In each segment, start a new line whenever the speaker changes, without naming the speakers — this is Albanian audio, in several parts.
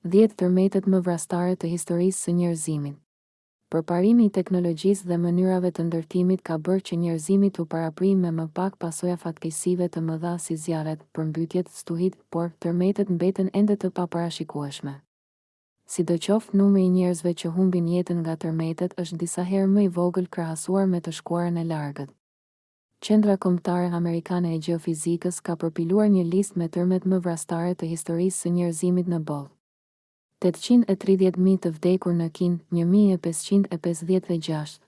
Dhjetë tërmetet më vrastare të historisë së njerëzimit. Përparimi i teknologjisë dhe mënyrave të ndërtimit ka bërë që njerëzimi t'u paraprijë me më pak pasoja fatkeqësive të mëdha si zjarret, përmbytjet, stuhitë, por, tërmetet mbeten ende të paparashikueshme. Sidoqoftë, numri i njerëzve që humbin jetën nga tërmetet është disa herë më i vogël krahasuar me të shkuarën e largët. Qendra Kombëtare Amerikane e Gjeofizikës ka përpiluar një listë me tërmetet më vrastare të historisë së njerëzimit në botë. Tetëqind e tridhjetë mijë të vdekur në Kinë, një mijë e pesëqind e pesëdhjetë e gjashtë.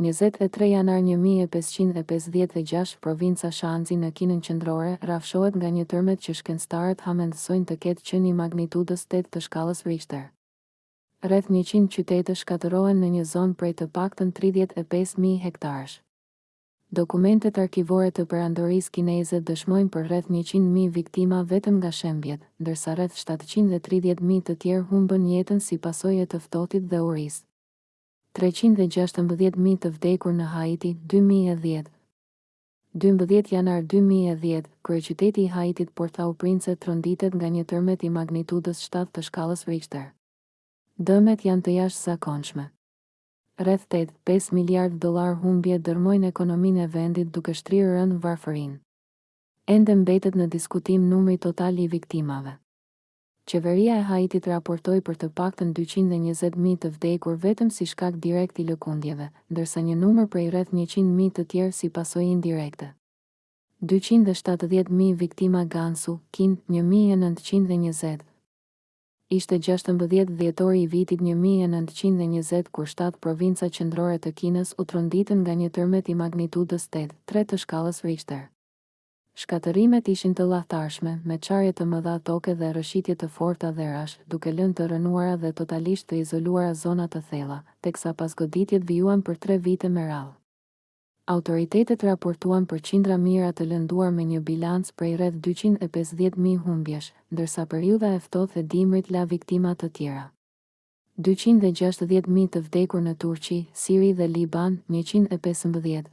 Njëzet e tre janar një mijë e pesëqind e pesëdhjetë e gjashtë Provinca Shanxi në Kinën Qendrore rrafshohet nga një tërmet që shkencëtarët hamendësojnë të ketë qenë i magnitudës tetë të shkallës Richter. Rreth njëqind qytete shkatërrohen në një zonë prej të paktën tridhjetë e pesë mijë hektarësh. Dokumentet arkivore të Perandorisë Kineze dëshmojnë për rreth njëqind mijë viktima vetëm nga shembjet, ndërsa rreth shtatëqind e tridhjetë mijë të tjerë humbën jetën si pasojë e të ftohtit dhe urisë. Treqind e gjashtëmbëdhjetë mijë të vdekur në Haiti, dy mijë e dhjetë. Dymbëdhjetë janar dy mijë e dhjetë, kryeqyteti i Haitit Port-au-Prince tronditet nga një tërmet i magnitudës shtatë të shkallës Richter. Dëmet janë të jashtëzakonshme. Rreth tetë, pesë miliardë dollarë humbje dërrmojnë ekonominë e vendit duke shtrirë rëndë varfërinë. Ende mbetet në diskutim numri total i viktimave. Qeveria e Haitit raportoi për të paktën dyqind e njëzet mijë të vdekur vetëm si shkak direkt i lëkundjeve, ndërsa një numër prej rreth njëqind mijë të tjerë si pasojë indirekte. Dyqind e shtatëdhjetë mijë viktima Gansu, Kinë, një mijë e nëntëqind e njëzet, Ishte gjashtëmbëdhjetë dhjetori i vitit një mijë e nëntëqind e njëzet kur shtatë provinca qendrore të Kinës u tronditën nga një tërmet i magnitudës tetë, tre të shkallës Richter. Shkatërrimet ishin të llahtarshme, me çarje të mëdha toke dhe rrëshitje të forta dherash, duke lënë të rrënuara dhe totalisht të izoluara zona të thella, teksa pasgoditjet vijuan për tre vite me radhë. Autoritetet raportuan për qindra mijëra të lënduar me një bilanc prej rreth dyqind e pesëdhjetë mijë humbjesh, ndërsa periudha e ftohtë e dimrit la viktima të tjera. Dyqind e gjashtëdhjetë mijë të vdekur në Turqi, Siri dhe Liban, njëqind e pesëmbëdhjetë.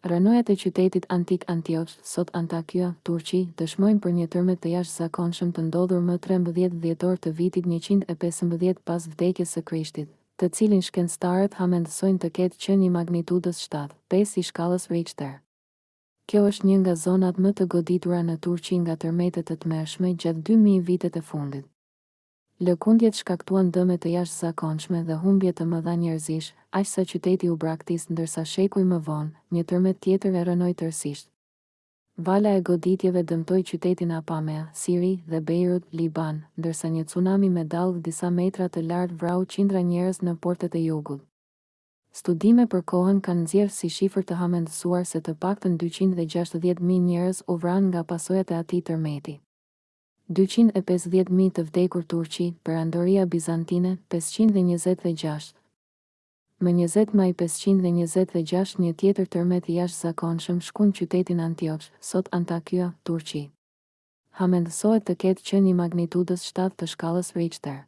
Rrënojat e qytetit antik Antioch, sot Antakya, Turqi, dëshmojnë për një tërmet të jashtëzakonshëm të ndodhur më trembëdhjetë dhjetor të vitit njëqind e pesëmbëdhjetë pas vdekjes së Krishtit, të cilin shkencëtarët hamendësojnë të ketë qenë i magnitudës shtatë, pesë i shkallës Richter. Kjo është një nga zonat më të goditura në Turqi nga tërmete të tmerrshme gjatë dy mijë vitet e fundit. Lëkundjet shkaktuan dëme të jashtëzakonshme dhe humbje të mëdha njerëzish, aq sa qyteti u braktis ndërsa shekuj më vonë, një tërmet tjetër e rrënoi tërësisht. Vala e goditjeve dëmtoi qytetin Apamea, Siri, dhe Beirut, Liban, ndërsa një cunami me dallgë disa metra të lartë vrau qindra njerëz në portet e jugut. Studime për kohën kanë nxjerrë si shifër të hamendësuar se të paktën dyqind e gjashtëdhjetë mijë njerëz u vranë nga pasojat e atij tërmeti. Dyqind e pesëdhjetë mijë të vdekur Turqi, Perandoria Bizantine, pesëqind e njëzet dhe gjashtë. Më njëzet maj pesëqind e njëzet dhe gjashtë një tjetër tërmet i jashtëzakonshëm shkun qytetin Antioch, sot Antakya, Turqi. Hamendësohet të ketë qenë i magnitudës shtatë të shkallës Richter.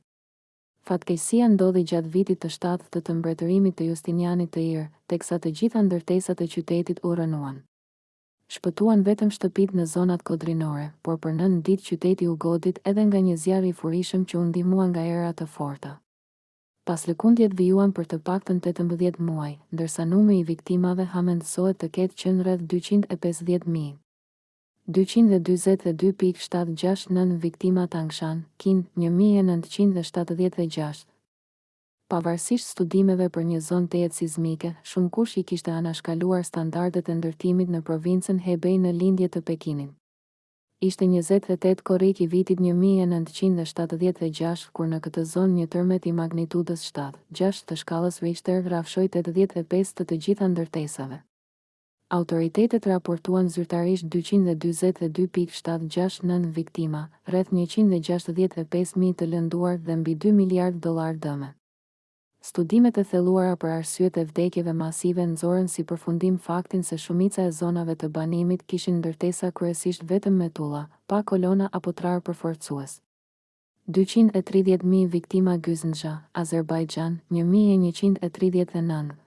Fatkeqësia ndodhi gjatë vitit të shtatë të të mbretërimit të Justinianit të Irë, teksa të gjitha ndërtesat e qytetit u rrënuan. Shpëtuan vetëm shtëpitë në zonat kodrinore, por për nëntë ditë qyteti u godit edhe nga një zjarr i furishëm që u ndihmua nga era të forta. Paslëkundjet vijuan për të paktën tetëmbëdhjetë muaj, ndërsa numri i viktimave hamendësohet të ketë qenë rreth dyqind e pesëdhjetë mijë. Dyqind e dyzet e dy pikë shtatë gjashtë nëntë viktima Tangshan, Kinë, një mijë e nëntëqind e shtatëdhjetë e gjashtë. Pavarësisht studimeve për një zonë tejet sizmike, shumëkush i kishte anashkaluar standardet e ndërtimit në provincën Hebei në lindje të Pekinit. Ishte njëzet e tetë korrik i vitit një mijë e nëntëqind e shtatëdhjetë e gjashtë kur në këtë zonë një tërmet i magnitudës shtatë, gjashtë të shkallës Richter rrafshoi tetëdhjetë e pesë të të gjitha ndërtesave. Autoritetet raportuan zyrtarisht dyqind e dyzet e dy pikë shtatë gjashtë nëntë viktima, rreth njëqind e gjashtëdhjetë e pesë mijë të lënduar dhe mbi dy miliardë dollarë dëme. Studimet e thelluara për arsyet e vdekjeve masive nxorën si përfundim faktin se shumica e zonave të banimit kishin ndërtesa kryesisht vetëm me tulla, pa kolona apo trarë përforcues. Dyqind e tridhjetë mijë viktima Gyzndxha, Azerbajxhan, një mijë e njëqind e tridhjetë e nëntë.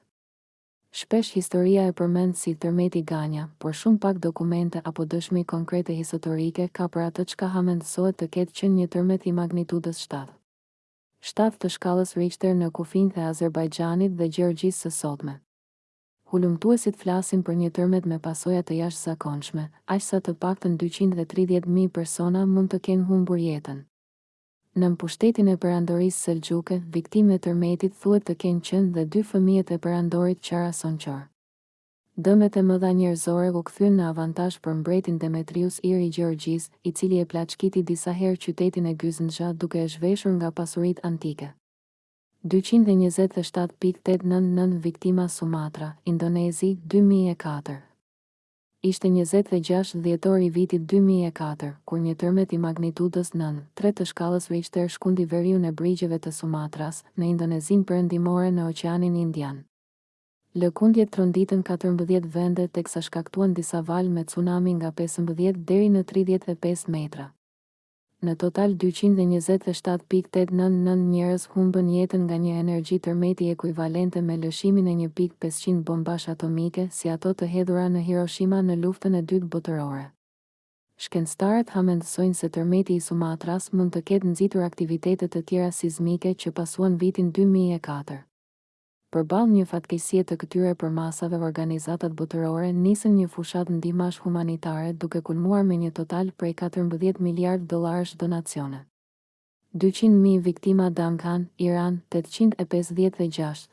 Shpesh historia e përmend si tërmeti Ganja, por shumë pak dokumente apo dëshmi konkrete historike ka për atë çka hamendësohet të ketë qenë një tërmet i magnitudës shtatë shtatë të shkallës Richter në kufinjtë e Azerbajxhanit dhe Gjeorgjisë së sotme. Hulumtuesit flasin për një tërmet me pasoja të jashtëzakonshme, aq sa të paktën dyqind e tridhjetë mijë persona mund të kenë humbur jetën. Nën pushtetin e Perandorisë Selxhuke, viktimë e tërmetit thuhet të kenë qenë dhe dy fëmijët e Perandorit Qara Sonqar. Dëmet e mëdha njerëzore u kthyen në avantazh për mbretin Demetrius I i Gjeorgjisë, i cili e plaçkiti disa herë qytetin e Gyzndxha duke e zhveshur nga pasuritë antike. Dyqind e njëzet e shtatë pikë tetëdhjetë e nëntë nëntë viktima Sumatra, Indonezi, dy mijë e katër. Ishte njëzet e gjashtë dhjetori i vitit dy mijë e katër, kur një tërmet i magnitudës nëntë, tre të shkallës Richter shkundi veriun e brigjeve të Sumatras, në Indonezinë Perëndimore në Oqeanin Indian. Lëkundjet tronditën katërmbëdhjetë vende teksa shkaktuan disa valë me cunami nga pesëmbëdhjetë deri në tridhjetë e pesë metra. Në total dyqind e njëzet e shtatë pikë tetë nëntë nëntë njerëz humbën jetën nga një energji tërmeti ekuivalente me lëshimin e një pikë pesëqind bombash atomike si ato të hedhura në Hiroshima në Luftën e Dytë Botërore. Shkencëtarët hamendësojnë se tërmeti i Sumatras mund të ketë nxitur aktivitete të tjera sizmike që pasuan vitin dy mijë e katër. Përballë një fatkeqësie të këtyre përmasave organizatat botërore nisën një fushatë ndihmash humanitare duke kulmuar me një total prej katërmbëdhjetë miliardë dollarësh donacione. Dyqind mijë viktima Damgan, Iran, tetëqind e pesëdhjetë e gjashtë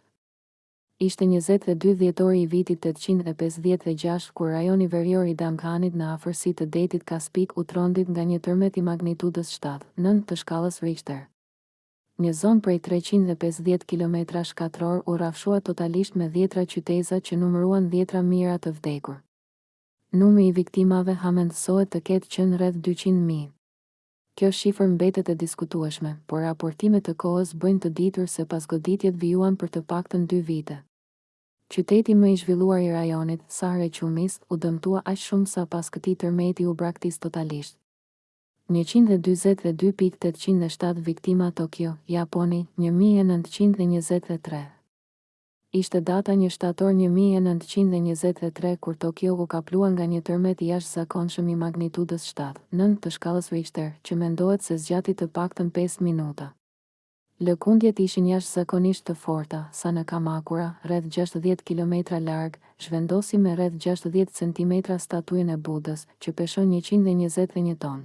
Ishte njëzet e dy dhjetori i vitit tetëqind e pesëdhjetë e gjashtë kur rajoni verior i Damganit në afërsi të Detit Kaspik u trondit nga një tërmet i magnitudës shtatë, nëntë të shkallës Richter. Një zonë prej treqind e pesëdhjetë kilometrash katrorë u rrafshua totalisht me dhjetra qyteza që numëruan dhjetra mijëra të vdekur. Numri i viktimave hamendësohet të ketë qenë rreth dyqind mijë. Kjo shifër mbetet e diskutueshme, por raportime të kohës bëjnë të ditur se pasgoditjet vijuan për të paktën dy vite. Qyteti më i zhvilluar i rajonit, Sahre Qumis, u dëmtua aq shumë sa pas këtij tërmeti u braktis totalisht. Njëqind e dyzet e dy pikë tetëqind e shtatë Viktima Tokio, Japoni, një mijë e nëntëqind e njëzet e tre Ishte data një shtator një mijë e nëntëqind e njëzet e tre kur Tokio u kaplua nga një tërmet i jashtëzakonshëm i magnitudës shtatë, nëntë të shkallës Richter, që mendohet se zgjati të paktën pesë minuta. Lëkundjet ishin jashtëzakonisht të forta, sa në Kamakura, rreth gjashtëdhjetë kilometra larg, zhvendosën me rreth gjashtëdhjetë centimetra statujën e Budës, që peshon njëqind e njëzet e një ton.